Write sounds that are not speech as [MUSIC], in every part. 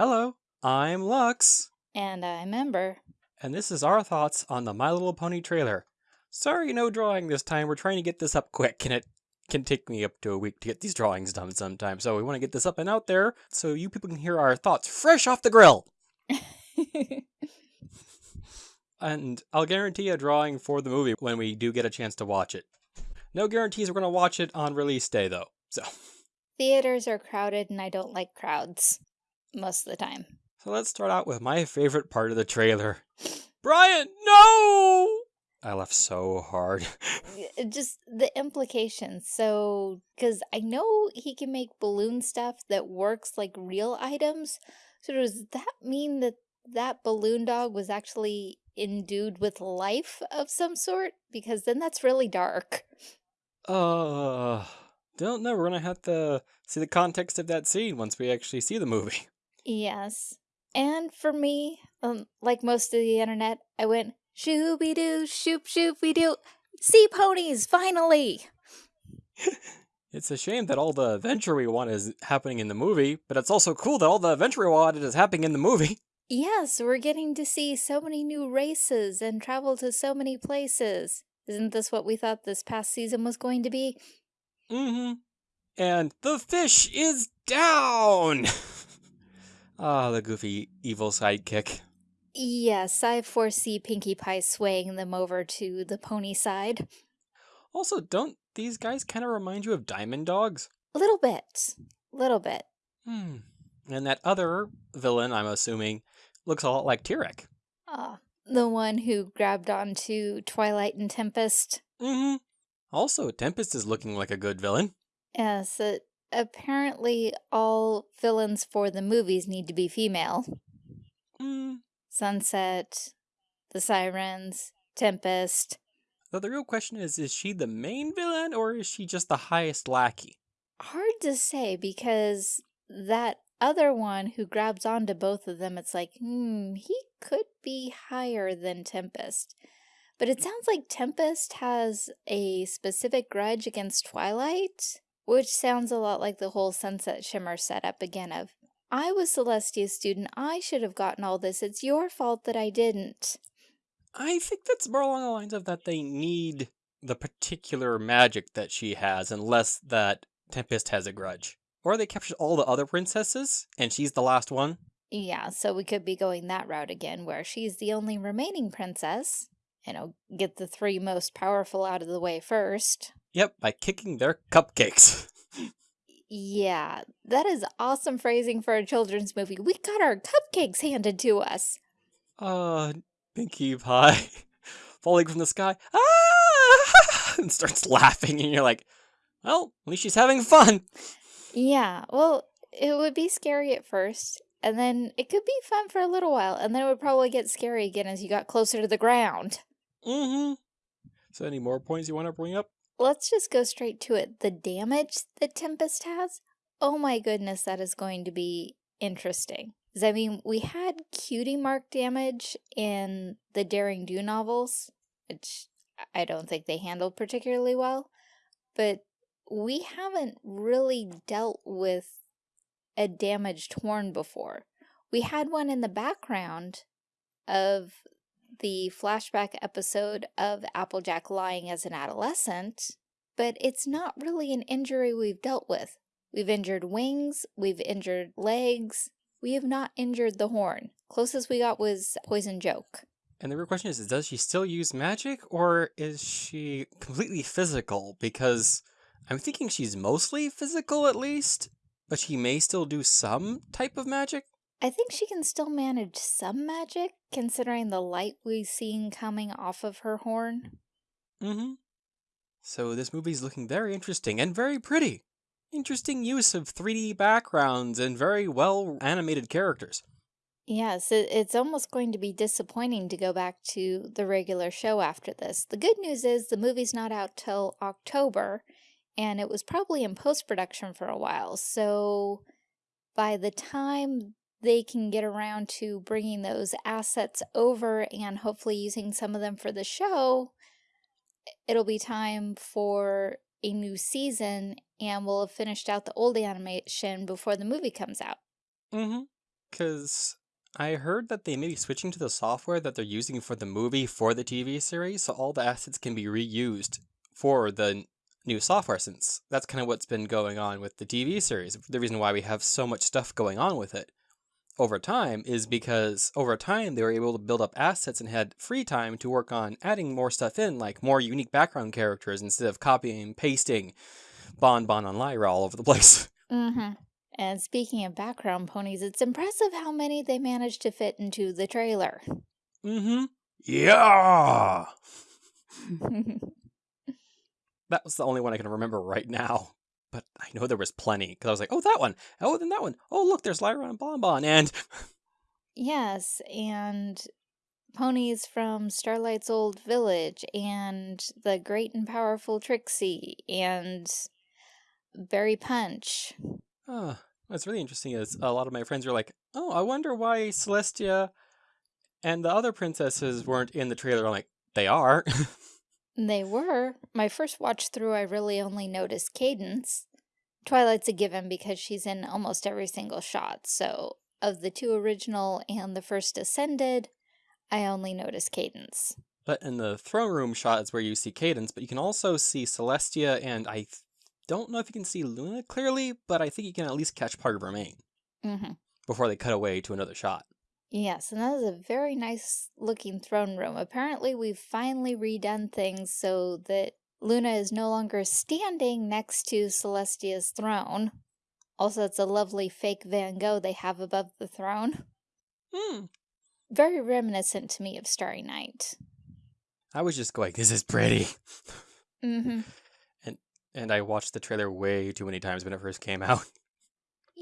Hello, I'm Lux, And I'm Ember. and this is our thoughts on the My Little Pony trailer. Sorry, no drawing this time. We're trying to get this up quick, and it can take me up to a week to get these drawings done sometimes. So we want to get this up and out there so you people can hear our thoughts fresh off the grill. [LAUGHS] And I'll guarantee a drawing for the movie when we do get a chance to watch it. No guarantees we're going to watch it on release day, though. So, Theaters are crowded and I don't like crowds most of the time. so let's start out with my favorite part of the trailer. [LAUGHS] Brian, no! I laughed so hard. [LAUGHS] Just the implications. So, because I know he can make balloon stuff that works like real items. So, does that mean that that balloon dog was actually endued with life of some sort? Because then that's really dark. Uh, don't know. We're gonna have to see the context of that scene once we actually see the movie. [LAUGHS] Yes. And for me, um, like most of the internet, I went shooby doo, shoop shoopy doo. Sea ponies, finally! [LAUGHS] It's a shame that all the adventure we want is happening in the movie, but it's also cool that all the adventure we wanted is happening in the movie. [LAUGHS] Yes, we're getting to see so many new races and travel to so many places. Isn't this what we thought this past season was going to be? Mm-hmm. And the fish is down! [LAUGHS] Ah, the goofy evil sidekick. Yes, I foresee Pinkie Pie swaying them over to the pony side. Also, don't these guys kind of remind you of Diamond Dogs? A little bit. Little bit. Hmm. And that other villain, I'm assuming, looks a lot like Tirek. Ah, the one who grabbed onto Twilight and Tempest. Mm-hmm. Also, Tempest is looking like a good villain. Yes, uh, apparently all villains for the movies need to be female. Hmm. Sunset, the Sirens, Tempest. So the real question is, is she the main villain or is she just the highest lackey? Hard to say because that other one who grabs onto both of them, it's like, hmm, he could be higher than Tempest. But it sounds like Tempest has a specific grudge against Twilight, which sounds a lot like the whole Sunset Shimmer setup again of, I was Celestia's student, I should have gotten all this, it's your fault that I didn't. I think that's more along the lines of that they need the particular magic that she has, unless that Tempest has a grudge. Or they captured all the other princesses, and she's the last one. Yeah, so we could be going that route again, where she's the only remaining princess. You know, get the three most powerful out of the way first. Yep, by kicking their cupcakes. [LAUGHS] Yeah, that is awesome phrasing for a children's movie. We got our cupcakes handed to us. Uh, Pinkie Pie [LAUGHS] falling from the sky. Ah! [LAUGHS] And starts laughing, and you're like, well, at least she's having fun. Yeah, well, it would be scary at first, and then it could be fun for a little while, and then it would probably get scary again as you got closer to the ground. Mm-hmm. So any more points you want to bring up? Let's just go straight to it. The damage that Tempest has, oh my goodness, that is going to be interesting. I mean, we had cutie mark damage in the Daring Do novels, which I don't think they handled particularly well, but we haven't really dealt with a damaged horn before. We had one in the background of the flashback episode of Applejack lying as an adolescent, but it's not really an injury we've dealt with. We've injured wings, we've injured legs, we have not injured the horn. Closest we got was Poison Joke. And the real question is, does she still use magic or is she completely physical? Because I'm thinking she's mostly physical at least, but she may still do some type of magic. I think she can still manage some magic, considering the light we've seen coming off of her horn. Mm-hmm. So this movie's looking very interesting and very pretty. Interesting use of 3D backgrounds and very well animated characters. Yes, it's almost going to be disappointing to go back to the regular show after this. The good news is the movie's not out till October, and it was probably in post-production for a while, so by the time they can get around to bringing those assets over and hopefully using some of them for the show, it'll be time for a new season and we'll have finished out the old animation before the movie comes out. Mm-hmm. Because I heard that they may be switching to the software that they're using for the movie for the TV series, so all the assets can be reused for the new software since that's kind of what's been going on with the TV series. The reason why we have so much stuff going on with it over time is because over time they were able to build up assets and had free time to work on adding more stuff in, like more unique background characters instead of copying and pasting Bon Bon and Lyra all over the [LAUGHS] place. Mm-hmm. And speaking of background ponies, it's impressive how many they managed to fit into the trailer. Mm-hmm. Yeah. [LAUGHS] that was the only one I can remember right now. But I know there was plenty because I was like, oh, that one. Oh, then that one. Oh, look, there's Lyra and Bon Bon. And [LAUGHS] yes, and ponies from Starlight's old village, and the great and powerful Trixie, and Berry Punch. oh, what's really interesting is a lot of my friends are like, oh, I wonder why Celestia and the other princesses weren't in the trailer. I'm like, they are. [LAUGHS] They were. My first watch through, I really only noticed Cadance. Twilight's a given because she's in almost every single shot, so of the two original and the first Ascended, I only noticed Cadance. But in the throne room shot is where you see Cadance, but you can also see Celestia, and I don't know if you can see Luna clearly, but I think you can at least catch part of her mane Mm-hmm. before they cut away to another shot. Yes, and that is a very nice looking throne room. Apparently, we've finally redone things so that Luna is no longer standing next to Celestia's throne. Also, it's a lovely fake Van Gogh they have above the throne. Hmm. Very reminiscent to me of Starry Night. I was just going, this is pretty. Mm-hmm. [LAUGHS] And I watched the trailer way too many times when it first came [LAUGHS] out.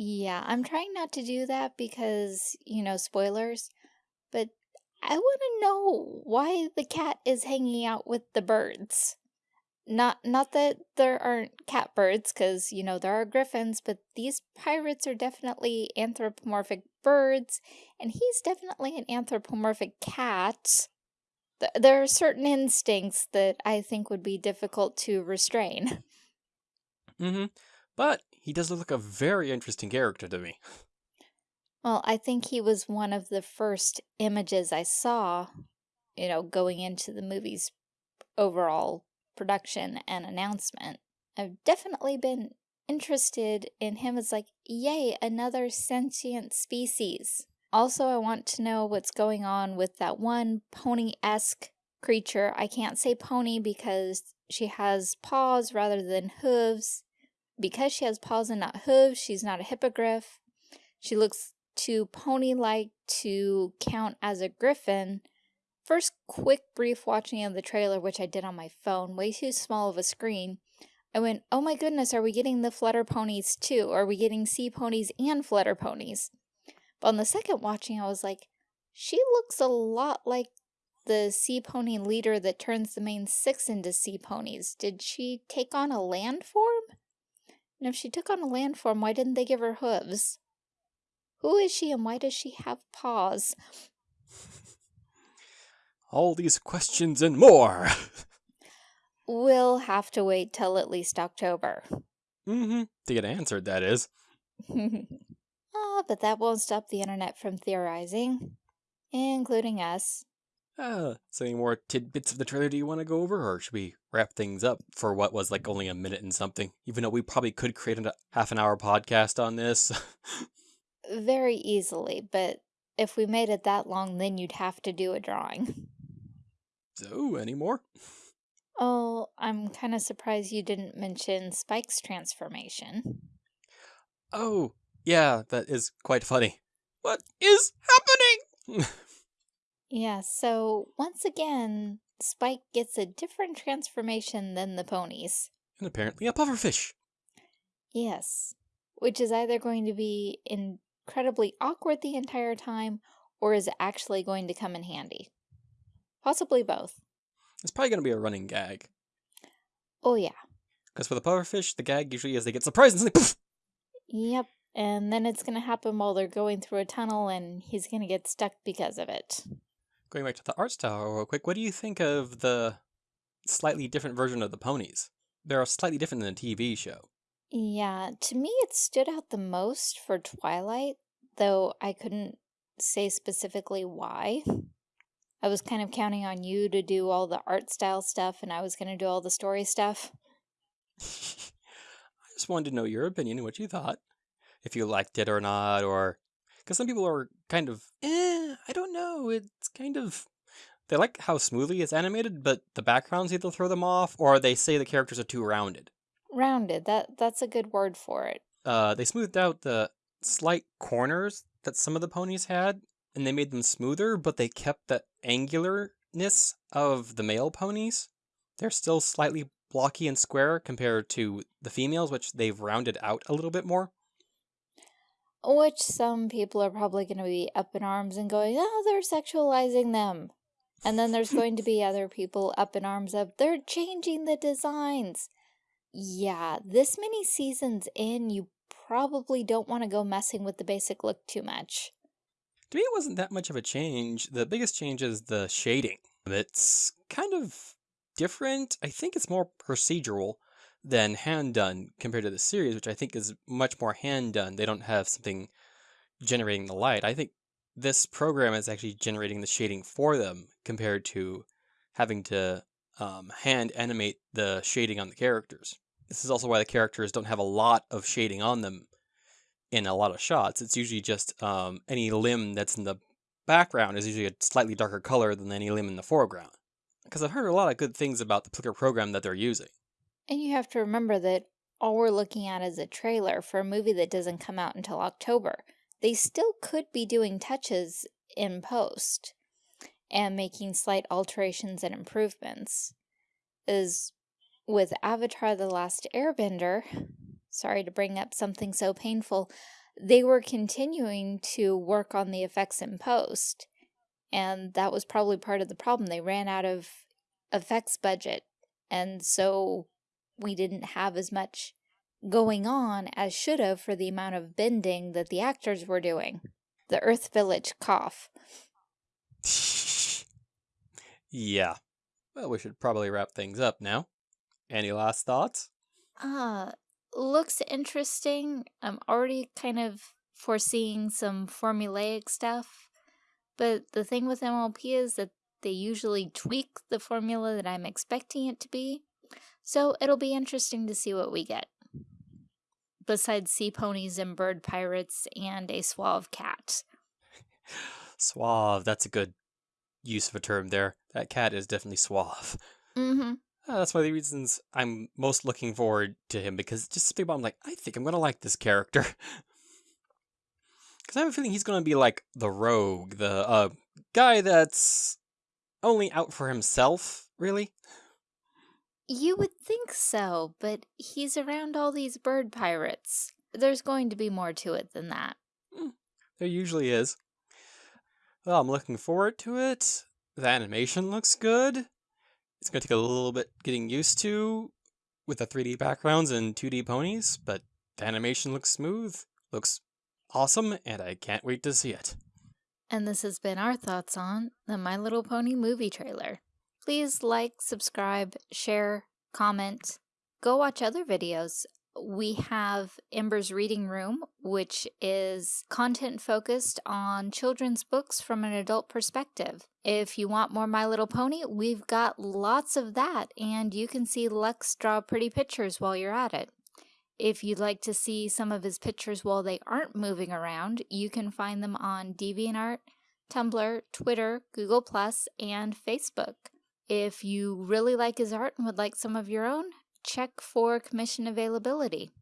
Yeah, I'm trying not to do that because, you know, spoilers, but I want to know why the cat is hanging out with the birds. Not not that there aren't catbirds, because, you know, there are griffins, but these pirates are definitely anthropomorphic birds, and he's definitely an anthropomorphic cat. Th there are certain instincts that I think would be difficult to restrain. Mm-hmm. But he does look a very interesting character to me. Well, I think he was one of the first images I saw, you know, going into the movie's overall production and announcement. I've definitely been interested in him as like, yay, another sentient species. Also, I want to know what's going on with that one pony-esque creature. I can't say pony because she has paws rather than hooves. Because she has paws and not hooves, she's not a hippogriff. She looks too pony-like to count as a griffin. First quick brief watching of the trailer, which I did on my phone, way too small of a screen, I went, oh my goodness, are we getting the flutter ponies too? Are we getting sea ponies and flutter ponies? But on the second watching, I was like, she looks a lot like the sea pony leader that turns the main six into sea ponies. Did she take on a land form? And if she took on a land form, why didn't they give her hooves? Who is she and why does she have paws? [LAUGHS] All these questions and more. [LAUGHS] We'll have to wait till at least October. mm-hmm. To get answered, that is. [LAUGHS] Ah, but that won't stop the internet from theorizing, including us. Uh, so any more tidbits of the trailer do you want to go over, or should we wrap things up for what was like only a minute and something? Even though we probably could create a uh, half an hour podcast on this. Uh, very easily, but if we made it that long, then you'd have to do a drawing. so, any more? Oh, I'm kind of surprised you didn't mention Spike's transformation. Oh, yeah, that is quite funny. What is happening? [LAUGHS] Yeah, so once again, Spike gets a different transformation than the ponies. and apparently a pufferfish. Yes, which is either going to be incredibly awkward the entire time, or is actually going to come in handy? Possibly both. It's probably going to be a running gag. Oh yeah, Because for the pufferfish, the gag usually is they get surprised and like, poof! yep. And then it's going to happen while they're going through a tunnel and he's going to get stuck because of it. Going back to the art style real quick, what do you think of the slightly different version of the ponies? They're slightly different than the TV show. Yeah, to me it stood out the most for Twilight though I couldn't say specifically why. I was kind of counting on you to do all the art style stuff and I was going to do all the story stuff. [LAUGHS] I just wanted to know your opinion and what you thought. If you liked it or not, or. Because some people are kind of, eh, I don't know. It's kind of. They like how smoothly it's animated, but the backgrounds either throw them off or they say the characters are too rounded. Rounded, that that's a good word for it. Uh, they smoothed out the slight corners that some of the ponies had, and they made them smoother, but they kept the angularness of the male ponies. They're still slightly blocky and square compared to the females, which they've rounded out a little bit more. Which some people are probably going to be up in arms and going, oh, they're sexualizing them. And then there's going to be [LAUGHS] other people up in arms of, they're changing the designs. Yeah, this many seasons in, you probably don't want to go messing with the basic look too much. To me, it wasn't that much of a change. The biggest change is the shading. It's kind of different. I think it's more procedural than hand done compared to the series, which I think is much more hand done. They don't have something generating the light. I think this program is actually generating the shading for them compared to having to um, hand animate the shading on the characters. This is also why the characters don't have a lot of shading on them in a lot of shots. It's usually just um, any limb that's in the background is usually a slightly darker color than any limb in the foreground. Because I've heard a lot of good things about the particular program that they're using. And you have to remember that all we're looking at is a trailer for a movie that doesn't come out until October. They still could be doing touches in post and making slight alterations and improvements. Is with Avatar The Last Airbender, sorry to bring up something so painful, they were continuing to work on the effects in post. And that was probably part of the problem. They ran out of effects budget. And so we didn't have as much going on as should have for the amount of bending that the actors were doing. The Earth Village cough. yeah. Well, we should probably wrap things up now. Any last thoughts? Uh, looks interesting. I'm already kind of foreseeing some formulaic stuff. But the thing with MLP is that they usually tweak the formula that I'm expecting it to be. So it'll be interesting to see what we get. Besides sea ponies and bird pirates and a suave cat. [SIGHS] suave, that's a good use of a term there. That cat is definitely suave. Mm-hmm. Uh, that's one of the reasons I'm most looking forward to him because just think about I'm like, I think I'm gonna like this character. [LAUGHS] Because I have a feeling he's gonna be like the rogue, the uh, guy that's only out for himself, really. You would think so, but he's around all these bird pirates. There's going to be more to it than that. Mm, there usually is. Well, I'm looking forward to it. The animation looks good. It's going to take a little bit getting used to with the 3D backgrounds and 2D ponies, but the animation looks smooth, looks awesome, and I can't wait to see it. And this has been our thoughts on the My Little Pony movie trailer. Please like, subscribe, share, comment. Go watch other videos we have Ember's Reading Room, which is content focused on children's books from an adult perspective. If you want more My Little Pony, we've got lots of that, and you can see Lux draw pretty pictures while you're at it. If you'd like to see some of his pictures while they aren't moving around, you can find them on DeviantArt, Tumblr, Twitter, Google+, and Facebook. If you really like his art and would like some of your own, check for commission availability.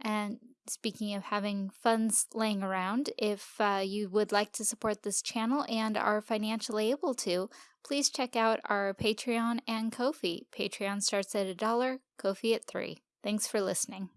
And speaking of having funds laying around, if uh, you would like to support this channel and are financially able to, please check out our Patreon and Ko-fi. Patreon starts at a dollar, Ko-fi at three. Thanks for listening.